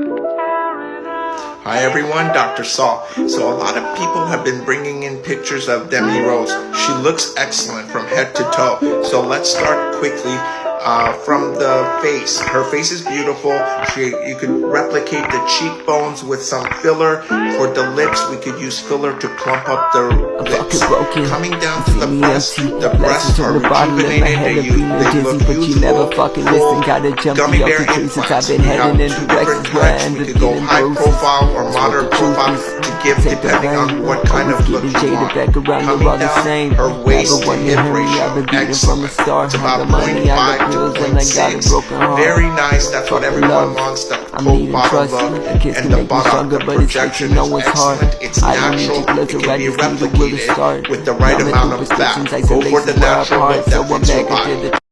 Hi everyone, Dr. Saul. So a lot of people have been bringing in pictures of Demi Rose. She looks excellent from head to toe. So let's start quickly uh, from the face. Her face is beautiful. She, you could replicate the cheekbones with some filler. For the lips, we could use filler to plump up the lips. Coming down to the breasts, the breasts are rejuvenated. They, they look never fucking listen, gotta jump Gummy bear off the tree since implants. I've been heading in two different directions where I types. We could go high profile or That's moderate what the profile give depending on what kind of look you want. Coming they're all the down, her waist to hip ratio, I've been beating from the excellent. start. It's about the money, I 0.5 got to bills, and I got a 0.6. broken heart. Very nice. That's what everyone wants. The cold trust. look and the bottom. The projection is excellent. It's I don't need natural. It to can be register the will to replicated start. with the right amount of fat. Go for the isolations where I natural so that I'm fits your back into body.